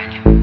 Внимание.